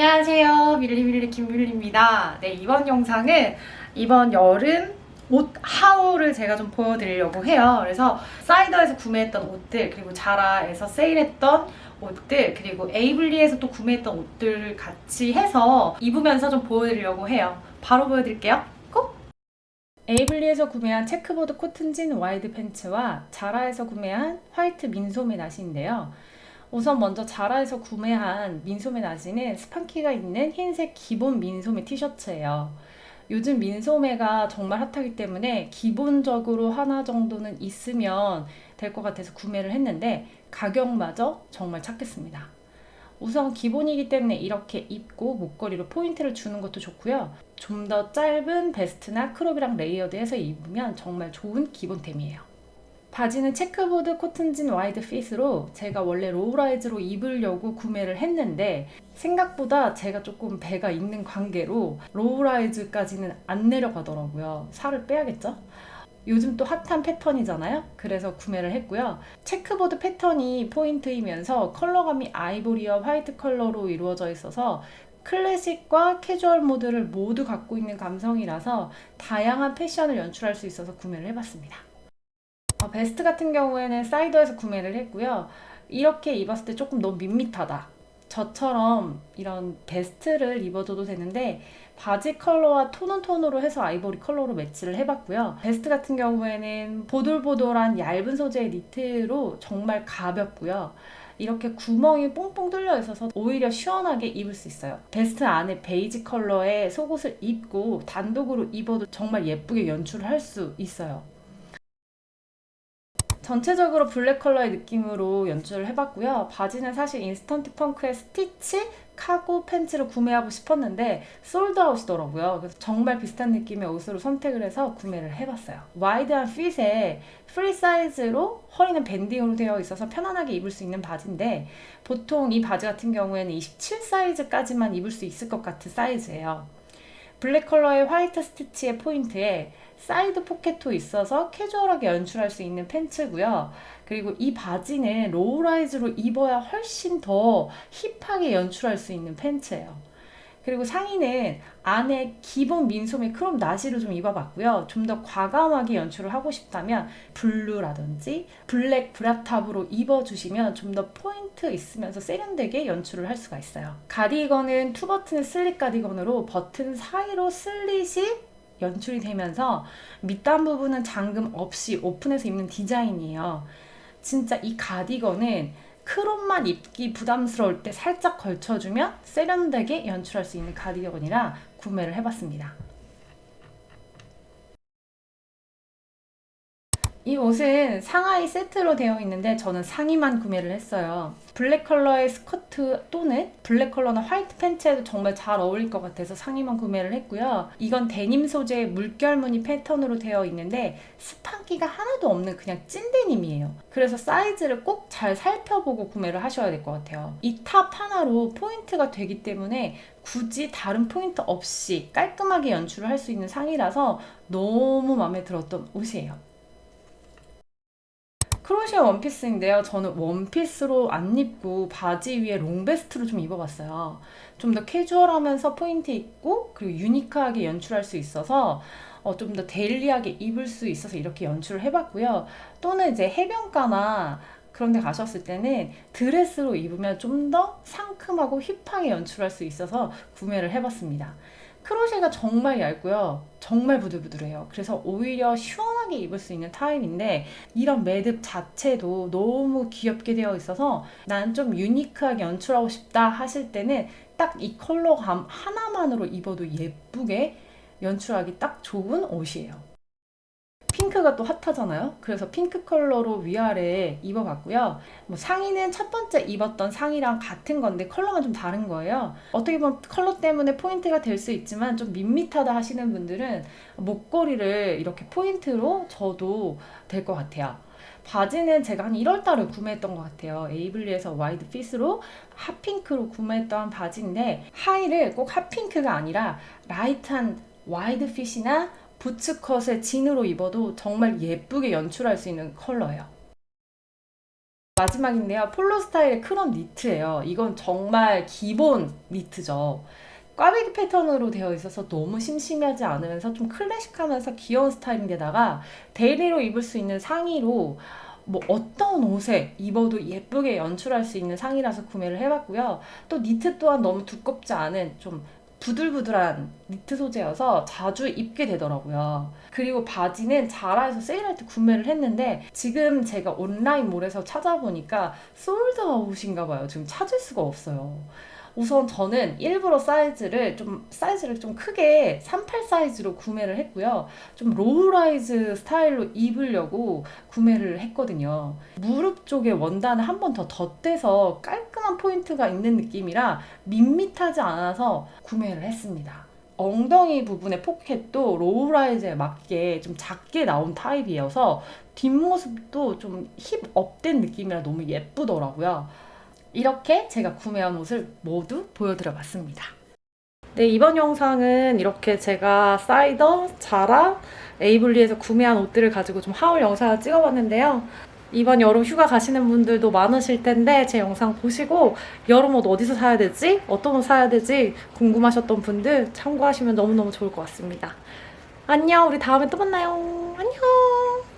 안녕하세요. 밀리밀리 김밀리입니다. 네, 이번 영상은 이번 여름 옷 haul을 제가 좀 보여드리려고 해요. 그래서 Cider에서 구매했던 옷들, 그리고 자라에서 세일했던 옷들, 그리고 에이블리에서 또 구매했던 옷들 같이 해서 입으면서 좀 보여드리려고 해요. 바로 보여드릴게요. 꼭! 에이블리에서 구매한 checkboard 코튼진 wide 팬츠와 자라에서 구매한 화이트 민소매 나시인데요. 우선 먼저 자라에서 구매한 민소매 나시는 스판기가 있는 흰색 기본 민소매 티셔츠예요. 요즘 민소매가 정말 핫하기 때문에 기본적으로 하나 정도는 있으면 될 것 같아서 구매를 했는데 가격마저 정말 착했습니다. 우선 기본이기 때문에 이렇게 입고 목걸이로 포인트를 주는 것도 좋고요. 좀 더 짧은 베스트나 crop이랑 layered해서 입으면 정말 좋은 기본템이에요. 바지는 checkboard cotton jean wide fit으로 제가 원래 low-rise로 입으려고 구매를 했는데 생각보다 제가 조금 배가 있는 관계로 low-rise까지는 안 내려가더라고요. 살을 빼야겠죠? 요즘 또 핫한 패턴이잖아요. 그래서 구매를 했고요. checkboard 패턴이 포인트이면서 컬러감이 아이보리와 화이트 컬러로 이루어져 있어서 클래식과 캐주얼 모드를 모두 갖고 있는 감성이라서 다양한 패션을 연출할 수 있어서 구매를 해봤습니다. 어, 베스트 같은 경우에는 사이더에서 구매를 했고요. 이렇게 입었을 때 조금 너무 밋밋하다. 저처럼 이런 베스트를 입어줘도 되는데 바지 컬러와 tone on tone으로 해서 아이보리 컬러로 매치를 해봤고요. 베스트 같은 경우에는 보들보들한 얇은 소재의 니트로 정말 가볍고요. 이렇게 구멍이 뽕뽕 뚫려 있어서 오히려 시원하게 입을 수 있어요. 베스트 안에 베이지 컬러의 속옷을 입고 단독으로 입어도 정말 예쁘게 연출을 할 수 있어요. 전체적으로 블랙 컬러의 느낌으로 연출을 해봤고요. 바지는 사실 Instant Funk의 스티치 카고 팬츠를 구매하고 싶었는데 sold out이더라고요. 그래서 정말 비슷한 느낌의 옷으로 선택을 해서 구매를 해봤어요. 와이드한 fit에 프리 사이즈로 허리는 밴딩으로 되어 있어서 편안하게 입을 수 있는 바지인데 보통 이 바지 같은 경우에는 27 사이즈까지만 입을 수 있을 것 같은 사이즈예요. 블랙 컬러의 화이트 스티치의 포인트에 사이드 포켓도 있어서 캐주얼하게 연출할 수 있는 팬츠고요. 그리고 이 바지는 low-rise로 입어야 훨씬 더 힙하게 연출할 수 있는 팬츠예요. 그리고 상의는 안에 기본 민소매 crop 나시를 좀 입어봤고요. 좀 더 과감하게 연출을 하고 싶다면 블루라든지 블랙 브라탑으로 입어주시면 좀 더 포인트 있으면서 세련되게 연출을 할 수가 있어요. 가디건은 two button 슬릿 가디건으로 버튼 사이로 슬릿이 연출이 되면서 밑단 부분은 잠금 없이 오픈해서 입는 디자인이에요. 진짜 이 가디건은 crop만 입기 부담스러울 때 살짝 걸쳐주면 세련되게 연출할 수 있는 가디건이라 구매를 해봤습니다. 이 옷은 상하의 세트로 되어 있는데 저는 상의만 구매를 했어요. 블랙 컬러의 스커트 또는 블랙 컬러나 화이트 팬츠에도 정말 잘 어울릴 것 같아서 상의만 구매를 했고요. 이건 데님 소재의 물결 무늬 패턴으로 되어 있는데 스판기가 하나도 없는 그냥 찐 데님이에요. 그래서 사이즈를 꼭 잘 살펴보고 구매를 하셔야 될 것 같아요. 이 top 하나로 포인트가 되기 때문에 굳이 다른 포인트 없이 깔끔하게 연출을 할 수 있는 상의라서 너무 마음에 들었던 옷이에요. crochet 원피스인데요. 저는 원피스로 안 입고 바지 위에 long vest로 좀 입어봤어요. 좀 더 캐주얼하면서 포인트 있고 그리고 유니크하게 연출할 수 있어서 어, 좀 더 데일리하게 입을 수 있어서 이렇게 연출을 해봤고요. 또는 이제 해변가나 그런 데 가셨을 때는 드레스로 입으면 좀 더 상큼하고 힙하게 연출할 수 있어서 구매를 해봤습니다. 크로셰가 정말 얇고요. 정말 부들부들해요. 그래서 오히려 시원하게 입을 수 있는 타입인데 이런 매듭 자체도 너무 귀엽게 되어 있어서 난 좀 유니크하게 연출하고 싶다 하실 때는 딱 이 컬러감 하나만으로 입어도 예쁘게 연출하기 딱 좋은 옷이에요. 핑크가 또 핫하잖아요. 그래서 핑크 컬러로 위아래 입어봤고요. 뭐 상의는 첫 번째 입었던 상의랑 같은 건데 컬러가 좀 다른 거예요. 어떻게 보면 컬러 때문에 포인트가 될 수 있지만 좀 밋밋하다 하시는 분들은 목걸이를 이렇게 포인트로 줘도 될 것 같아요. 바지는 제가 한 1월달에 구매했던 것 같아요. 에이블리에서 wide fit으로 hot pink로 구매했던 바지인데 하의를 꼭 hot pink가 아니라 라이트한 wide fit이나 boots cut에 진으로 입어도 정말 예쁘게 연출할 수 있는 컬러예요. 마지막인데요. 폴로 스타일의 crop 니트예요. 이건 정말 기본 니트죠. 꽈배기 패턴으로 되어 있어서 너무 심심하지 않으면서 좀 클래식하면서 귀여운 스타일인데다가 데일리로 입을 수 있는 상의로 뭐 어떤 옷에 입어도 예쁘게 연출할 수 있는 상의라서 구매를 해봤고요. 또 니트 또한 너무 두껍지 않은 좀 부들부들한 니트 소재여서 자주 입게 되더라고요. 그리고 바지는 자라에서 세일할 때 구매를 했는데 지금 제가 online mall에서 찾아보니까 sold out인가 봐요. 지금 찾을 수가 없어요. 우선 저는 일부러 사이즈를 좀 사이즈를 좀 크게 38 사이즈로 구매를 했고요. 좀 low-rise 스타일로 입으려고 구매를 했거든요. 무릎 쪽에 원단을 한 번 더 덧대서 깔끔한 포인트가 있는 느낌이라 밋밋하지 않아서 구매를 했습니다. 엉덩이 부분의 포켓도 low-rise에 맞게 좀 작게 나온 타입이어서 뒷모습도 좀 hip up된 느낌이라 너무 예쁘더라고요. 이렇게 제가 구매한 옷을 모두 보여드려 봤습니다. 네, 이번 영상은 이렇게 제가 사이더, 자라, 에이블리에서 구매한 옷들을 가지고 좀 haul 영상을 찍어봤는데요. 이번 여름 휴가 가시는 분들도 많으실 텐데 제 영상 보시고 여름 옷 어디서 사야 되지? 어떤 옷 사야 되지? 궁금하셨던 분들 참고하시면 너무너무 좋을 것 같습니다. 안녕, 우리 다음에 또 만나요. 안녕!